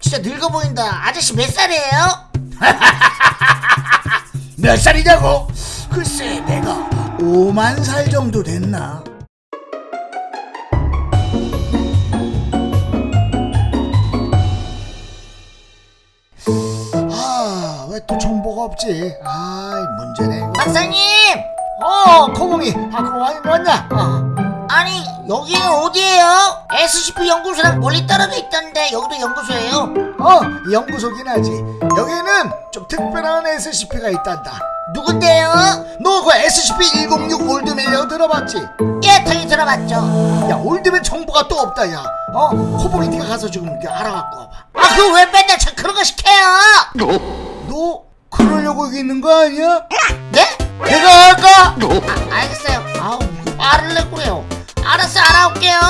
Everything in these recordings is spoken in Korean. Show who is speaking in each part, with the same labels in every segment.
Speaker 1: 진짜 늙어 보인다. 아저씨 몇 살이에요?
Speaker 2: 몇 살이냐고? 글쎄 내가 5만 살 정도 됐나? 아, 왜 또 정보가 없지? 아이, 문제네. 이거.
Speaker 1: 박사님!
Speaker 2: 어, 코봉이. 아, 그럼 와인 왔냐? 어.
Speaker 1: 아니, 여기는 어디예요? SCP 연구소랑 멀리 떨어져 있던데, 여기도 연구소예요?
Speaker 2: 어, 연구소긴 하지. 여기는 좀 특별한 SCP가 있단다.
Speaker 1: 누군데요?
Speaker 2: 너 그 SCP-106 Old Man이라고 들어봤지?
Speaker 1: 예, 당연히 들어봤죠.
Speaker 2: 야, Old Man 정보가 또 없다, 야. 어? 네가 가서 지금 이렇게 알아갖고 와봐.
Speaker 1: 아, 그거 왜 맨날 저 그런 거 시켜요?
Speaker 2: 너 그러려고 여기 있는 거 아니야?
Speaker 1: 네?
Speaker 2: 내가 할까?
Speaker 1: 아, 알겠어요. 아우, 이거 말을 내 그래요. 알았어, 알아올게요.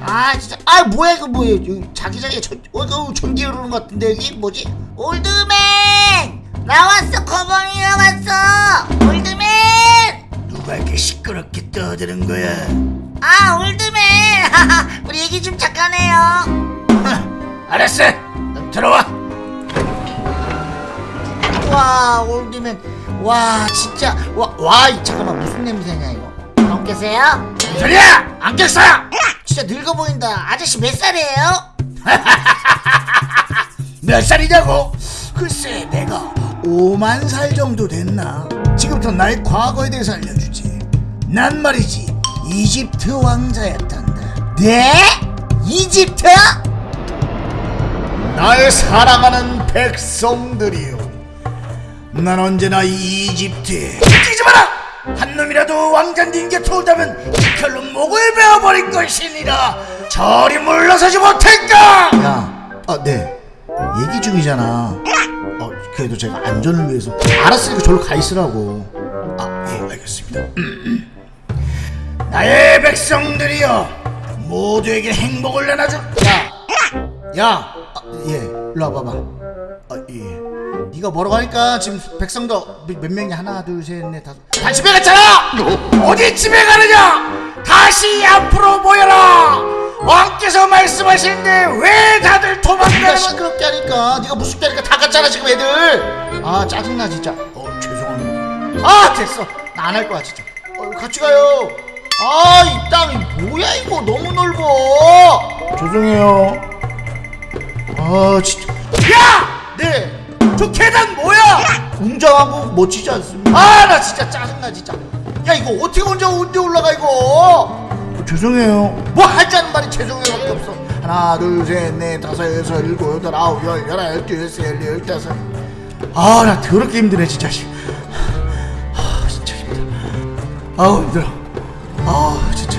Speaker 1: 아, 진짜. 아, 뭐야, 이거 뭐야. 여기 자기장에 전, 어, 이거 전기 흐르는 것 같은데, 여기 뭐지? Old man! 나왔어, 거봉이가 왔어! Old man!
Speaker 2: 누가 이렇게 시끄럽게 떠드는 거야?
Speaker 1: 아, old man! 우리 얘기 좀 잠깐 해요.
Speaker 2: 알았어. 그럼 들어와.
Speaker 1: 와, old man. 와, 진짜. 와, 와, 이- 잠깐만, 무슨 냄새냐, 이거. 안 깨세요?
Speaker 2: 소리야! 안 깼어!
Speaker 1: 진짜 늙어 보인다. 아저씨 몇 살이에요?
Speaker 2: 몇 살이냐고? 글쎄 내가 5만 살 정도 됐나? 지금부터 나의 과거에 대해서 알려주지. 난 말이지 이집트 왕자였단다.
Speaker 1: 네? 이집트?
Speaker 2: 나의 사랑하는 백성들이요. 난 언제나 이 이집트에 뛰지 마라! 한 놈이라도 왕자님 곁에 온다면 이 칼로 목을 베어버릴 것이니라. 저리 물러서지 못할까? 야, 아 네. 얘기 중이잖아. 어, 그래도 제가 안전을 위해서 알았으니까 저로 가 있으라고. 아, 예, 알겠습니다. 나의 백성들이여, 모두에게 행복을 내놔줘. 야, 야, 아, 예, 일로 와봐봐. 아, 예. 네가 뭐라고 하니까 지금 백성도 몇, 몇 명이 하나, 둘, 셋, 넷, 다섯. 다 집에 갔잖아. 어디 집에 가느냐? 다시 앞으로 모여라. 왕께서 말씀하시는데 왜 다들
Speaker 1: 네가
Speaker 2: 도망가는?
Speaker 1: 시끄럽게 하니까 네가 무섭게 하니까 다 갔잖아 지금 애들
Speaker 2: 아 짜증나 진짜. 어 죄송합니다. 아 됐어. 나 안 할 거야 진짜. 어, 같이 가요.
Speaker 1: 아 이 땅이 뭐야 이거 너무 넓어
Speaker 2: 죄송해요. 아 진짜. 야! 네. 저 계단 뭐야?
Speaker 1: 웅장하고 멋지지 않습니까?
Speaker 2: 아 나 진짜 짜증나 진짜. 야 이거 어떻게 혼자 언제 올라가 이거? 죄송해요. 뭐 하자는 말이 죄송해요 밖에 없어. 하나 둘 셋 넷 다섯 여섯 일곱 여덟 아홉 열 열한 열두 열세 열네 열다섯. 아나 더럽게 힘드네 진짜. 씨. 아 진짜 힘들어. 아우 힘들어. 아 진짜.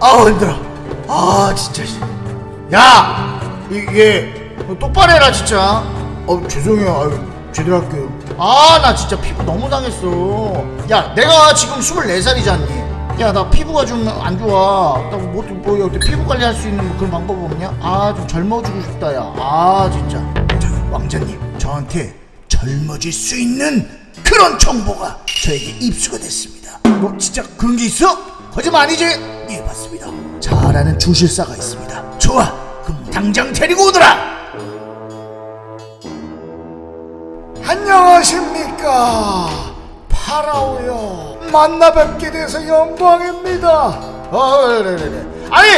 Speaker 2: 아우 힘들어. 아 진짜. 씨. 야 이게 똑바로 해라 진짜. 어 죄송해요. 아유, 제대로 할게요. 아 나 진짜 피부 너무 당했어. 야 내가 지금 24살이잖니. 야 나 피부가 좀 안 좋아. 나뭐 뭐 어때 피부 관리할 수 있는 뭐 그런 방법 없냐? 아 좀 젊어지고 싶다 야. 아 진짜. 저, 왕자님 저한테 젊어질 수 있는 그런 정보가 저에게 입수가 됐습니다. 뭐 진짜 그런 게 있어? 거짓말 아니지? 예 맞습니다. 잘 아는 주실사가 있습니다. 좋아. 그럼 당장 데리고 오너라. 안녕하십니까? 파라오요. 만나 뵙게 돼서 영광입니다. 어, 네네네. 아니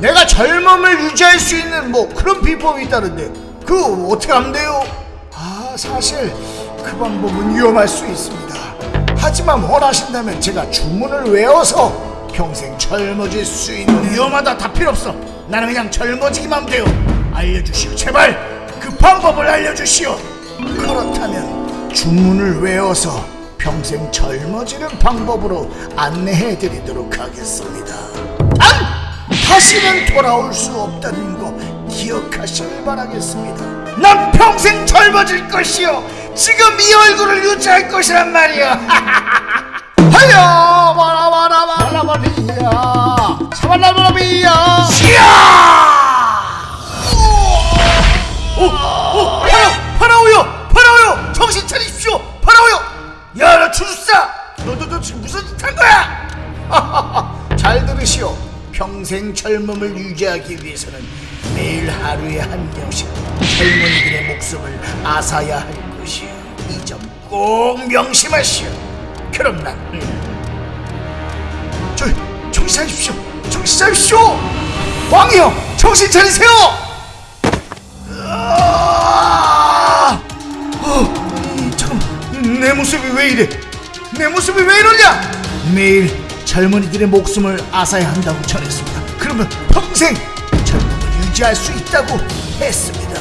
Speaker 2: 내가 젊음을 유지할 수 있는 뭐 그런 비법이 있다는데 그거 어떻게 하면 돼요? 아 사실 그 방법은 위험할 수 있습니다. 하지만 원하신다면 제가 주문을 외워서 평생 젊어질 수 있는 위험하다 다 필요 없어. 나는 그냥 젊어지기만 하면 돼요. 알려주시오. 제발 그 방법을 알려주시오 그렇다면 주문을 외워서 평생 젊어지는 방법으로 안내해 드리도록 하겠습니다. 단! 다시는 돌아올 수 없다는 거 기억하시길 바라겠습니다. 난 평생 젊어질 것이요. 지금 이 얼굴을 유지할 것이란 말이야. 지금 무슨 짓한 거야? 잘 들으시오. 평생 젊음을 유지하기 위해서는 매일 하루에 한 명씩 젊은이들의 목숨을 앗아야 할 것이오. 이 점 꼭 명심하시오. 그럼 난 음. 저 정신 차리십시오. 정신 차리십시오. 왕이여, 정신 차리세요. 아! 어, 이, 잠깐, 내 모습이 왜 이래? 내 모습이 왜 이러냐? 매일 젊은이들의 목숨을 앗아야 한다고 전했습니다. 그러면 평생 젊음을 유지할 수 있다고 했습니다.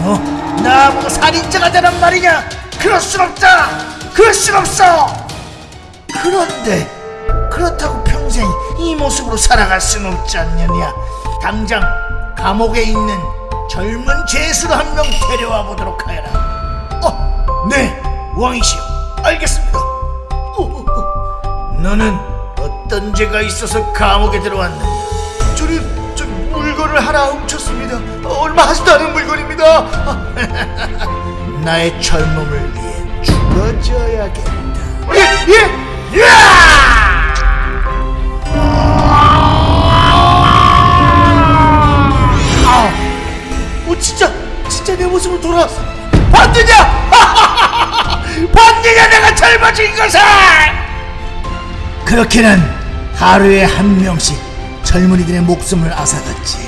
Speaker 2: 뭐 나보고 살인자가 되란 말이냐? 그럴 순 없다. 그럴 순 없어. 그런데 그렇다고 평생 이 모습으로 살아갈 순 없지 않느냐? 당장 감옥에 있는 젊은 죄수를 한 명 데려와 보도록 하여라. 어, 네, 왕이시여, 알겠습니다. 너는 어떤 죄가 있어서 감옥에 들어왔느냐? 저는 저 물건을 하나 훔쳤습니다. 어, 얼마 하지도 않은 물건입니다. 나의 젊음을 위해 죽어줘야겠다. 예, 예, 야! 아, 어, 진짜, 진짜 내 모습으로 돌아왔어. 봤느냐? 봤느냐, 내가 젊어진 것을! 그렇게는 하루에 한 명씩 젊은이들의 목숨을 앗아갔지.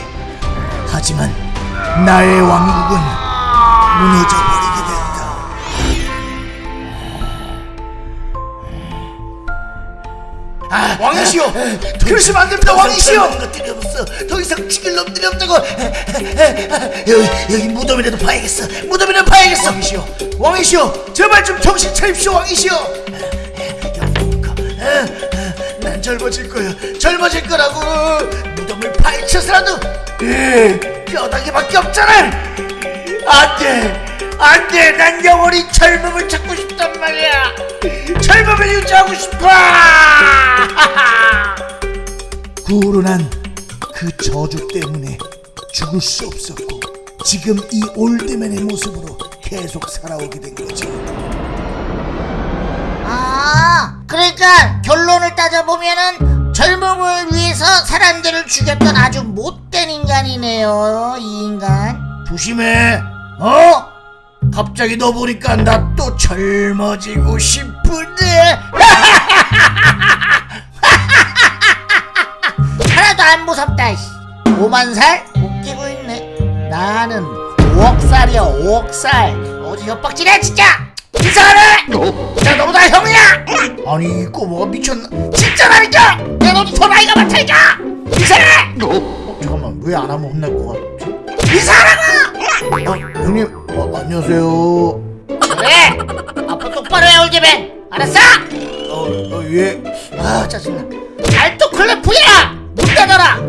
Speaker 2: 하지만 나의 왕국은 무너져 버리게 됐다. 아, 왕이시여! 그러시면 안 됩니다, 왕이시여! 것들이 없어. 더 이상 죽일 놈들이 없다고. 여기, 여기 무덤이라도 파야겠어. 무덤이라도 파야겠어. 왕이시여, 왕이시여, 제발 좀 정신 차립시오, 왕이시여. 난 젊어질 거야. 젊어질 거라고. 무덤을 파헤쳐서라도. 예, 뼈다귀밖에 없잖아. 안 돼. 안 돼. 난 영원히 젊음을 찾고 싶단 말이야. 젊음을 유지하고 싶어. 구로 난 그 저주 때문에 죽을 수 없었고 지금 이 올드맨의 모습으로 계속 살아오게 된 거지.
Speaker 1: 죽였던 아주 못된 인간이네요, 이 인간.
Speaker 2: 조심해. 어? 갑자기 너 보니까 나 또 젊어지고 싶은데.
Speaker 1: 하나도 안 무섭다, 씨. 5만 살? 웃기고 있네. 나는 5억 살이야, 5억 살. 어디 협박질해, 진짜! 이상하네! 내가 너보다 형이야!
Speaker 2: 아니 꼬마가 미쳤나?
Speaker 1: 진짜라니까! 내가 너도 더 나이가 많다니까! 이상해!
Speaker 2: 어, 잠깐만 왜 안 하면 혼날 것 같지?
Speaker 1: 이상하라고!
Speaker 2: 어, 형님 어, 안녕하세요.
Speaker 1: 그래! 앞으로 똑바로 해, 올제맨! 알았어?
Speaker 2: 어, 어 예.
Speaker 1: 아, 짜증나. 알토 클래프야! 문 닫아라!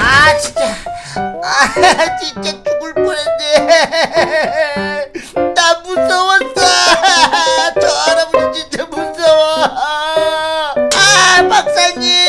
Speaker 1: 아, 진짜. 아, 진짜 할아버지 나 무서웠어. 저 할아버지 진짜 무서워. 아 박사님.